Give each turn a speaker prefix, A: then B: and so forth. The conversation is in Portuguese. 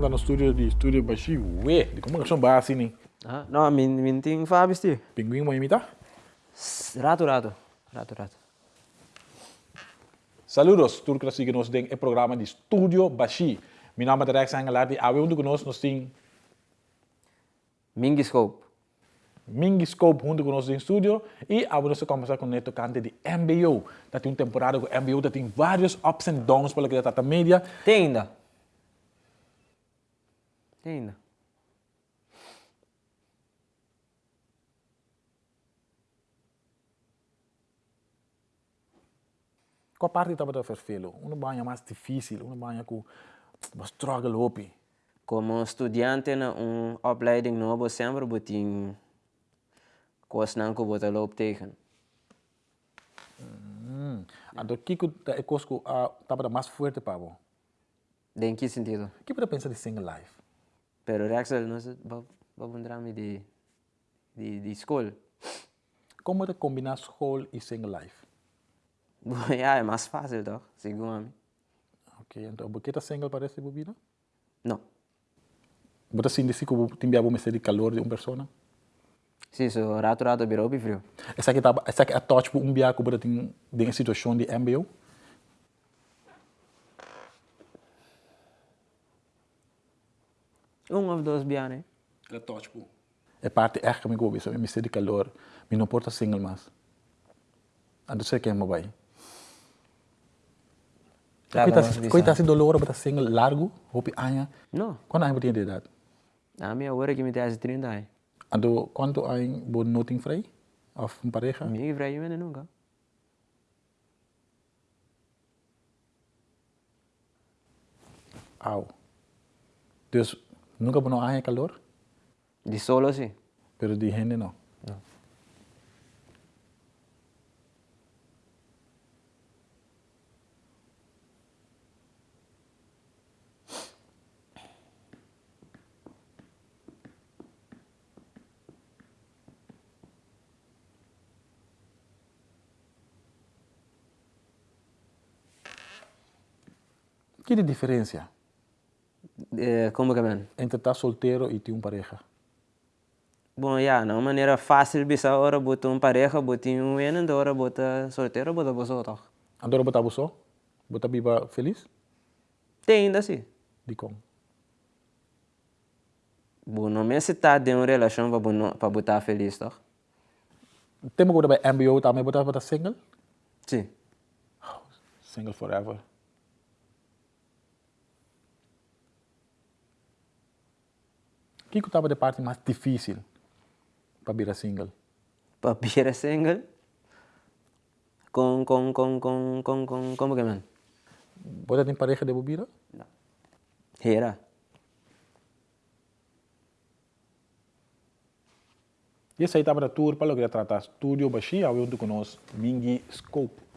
A: está no estúdio de estúdio Baixi, ué, de comunicação base, né?
B: Ah, não, min, min ting fabis ti.
A: Pinguim vai imitar?
B: Rato, rato. Rato, rato.
A: Saludos, sigue nos tem é programa de Estúdio Baixi. Meu nome é Rex Angelar, e ao onde conosco nós tem
B: Mingiscope.
A: Mingiscope junto conosco em estúdio e a nós conversar com o Neto Cante de MBO. Tá tem uma temporada com MBO, tá tem vários ups and downs pela que tá mídia.
B: Tem ainda. Tem ainda.
A: Qual parte estava a vervelo? Uma banha mais difícil, uma banha com struggle hopi.
B: Como estudante na uma opleiding novo sempre botin coisas não que botar loop tegen.
A: Hum. Então, o que é coisa que estava mais forte para você?
B: Em que sentido?
A: O que você pensa de single life?
B: Pero Rexel, não sei, vamos de, de, de escola.
A: Como você combina escola e single life?
B: ja, é mais fácil, toch? Segundo mim.
A: Ok, então, por que está single para essa bebida?
B: Não.
A: Você sente que você tem a de calor de uma pessoa?
B: Sim, so rato rato virou frio.
A: Essa aqui tá, essa aqui é a tipo um biaco para tem em situação de MBO?
B: Um ou dois bianes.
A: É tipo. É parte é que me gosto, me de calor, me não porta single mais. Ando sei que é vai. Coita se dolor para single largo, hopi anha.
B: Não.
A: Quando anha tem de idade?
B: A minha hora que me tem 30 anos.
A: Ando quanto anha bon noting frei? Of uma pareja?
B: Minha frei eu nunca.
A: Au. Dus nunca bono anha calor?
B: De solo sim.
A: Pero de gente não.
B: Não.
A: Que de diferença?
B: É, como que é?
A: Entre estar solteiro e ter uma pareja.
B: Bom, já, yeah, não maneira fácil bisa ora botar uma pareja, botar um eno, da hora botar solteiro, botar você toch?
A: Agora botar você? Botar biba feliz?
B: Tem ainda sim.
A: De como?
B: Bom, não me tá de uma relação para botar feliz, toch?
A: Tem uma coisa para MBO também botar botar single?
B: Sim.
A: Oh, single forever. O que estava de parte mais difícil para virar single?
B: Para virar single? Com, com, com, com, com, com, como que é?
A: Você tem pareja de bebida?
B: Não. Era.
A: E essa aí estava da tour para o que tratar estúdio baixinho, onde conosco Mingi Scope.